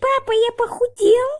Папа, я похудел.